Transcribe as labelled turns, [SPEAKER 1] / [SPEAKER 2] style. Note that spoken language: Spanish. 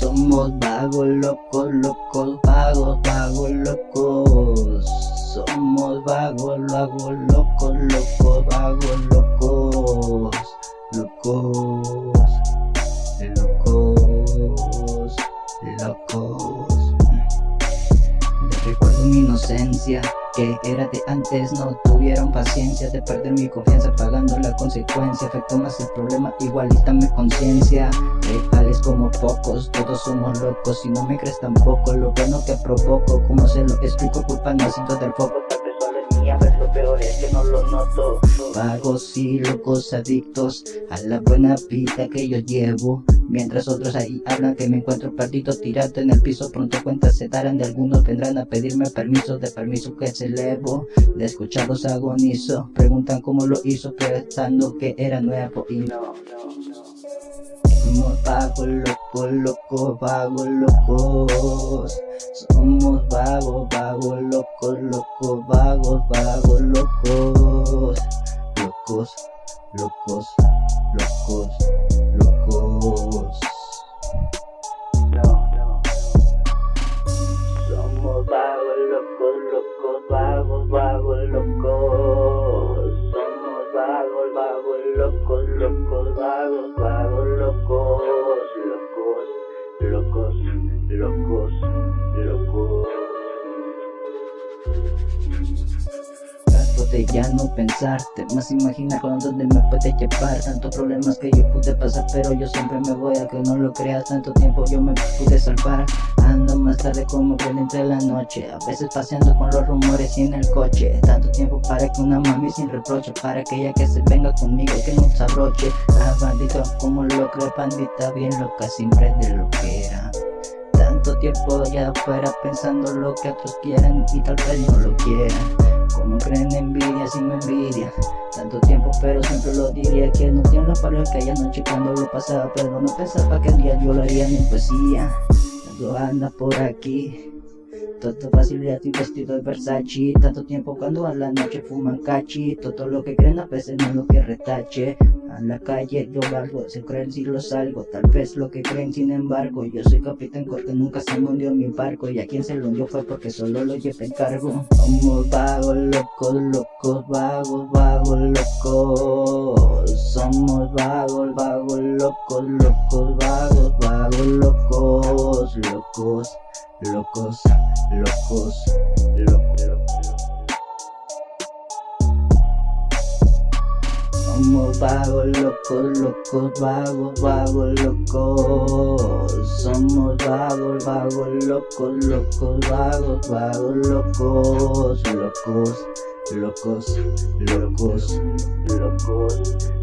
[SPEAKER 1] Somos vagos, locos, locos, vagos, vagos, locos. Somos vagos, vagos, locos, locos, vagos, locos. Locos, locos, locos. Recuerdo mi inocencia que era de antes No tuvieron paciencia de perder mi confianza Pagando la consecuencia Afectó más el problema, igualita mi conciencia. Reales como pocos, todos somos locos Si no me crees tampoco, lo bueno que provoco Como se lo explico, culpa no sido del foco mía, pero lo peor es que no lo noto. Vagos y locos adictos a la buena vida que yo llevo Mientras otros ahí hablan que me encuentro perdido tirado en el piso Pronto cuentas se darán de algunos vendrán a pedirme permiso De permiso que se elevo, de escucharlos agonizo. Preguntan cómo lo hizo pensando que era nuevo y no, somos vagos, locos, locos, vagos, locos. Somos vagos, vagos, locos, locos, vagos, vagos, locos Look up. Ya no pensarte Más. Imaginar con dónde me puede llevar Tantos problemas que yo pude pasar Pero yo siempre me voy a que no lo creas. Tanto tiempo yo me pude salvar. Ando más tarde como que entre la noche A veces paseando con los rumores y en el coche. Tanto tiempo para que una mami sin reproche Para que ella que se venga conmigo que no se abroche. Ah bandito como lo cree pandita Bien loca siempre de lo que era. Tanto tiempo allá afuera pensando lo que otros quieren y tal vez no lo quieran como creen envidia si me envidia. Tanto tiempo pero siempre lo diría Que no tiene la palabra que aquella noche cuando lo pasaba Pero no pensaba que el día yo lo haría en poesía. Tanto anda por aquí todo facilidad y vestido de Versace. Tanto tiempo cuando a la noche fuman cachi Todo lo que creen a veces no lo que retache A la calle yo valgo, se creen si lo salgo Tal vez lo que creen sin embargo Yo soy capitán porque nunca se me hundió mi barco Y a quien se lo hundió fue porque solo lo llevé en cargo Somos vagos, locos, locos, vagos, vagos, locos Somos vagos, vagos, locos, locos, vagos, vagos, locos, locos locos, locos, locos, locos. Somos vagos, locos, locos, vagos, vagos, locos. Somos vagos, vagos, locos, locos, vagos, vagos, locos, locos, locos, locos, locos. locos.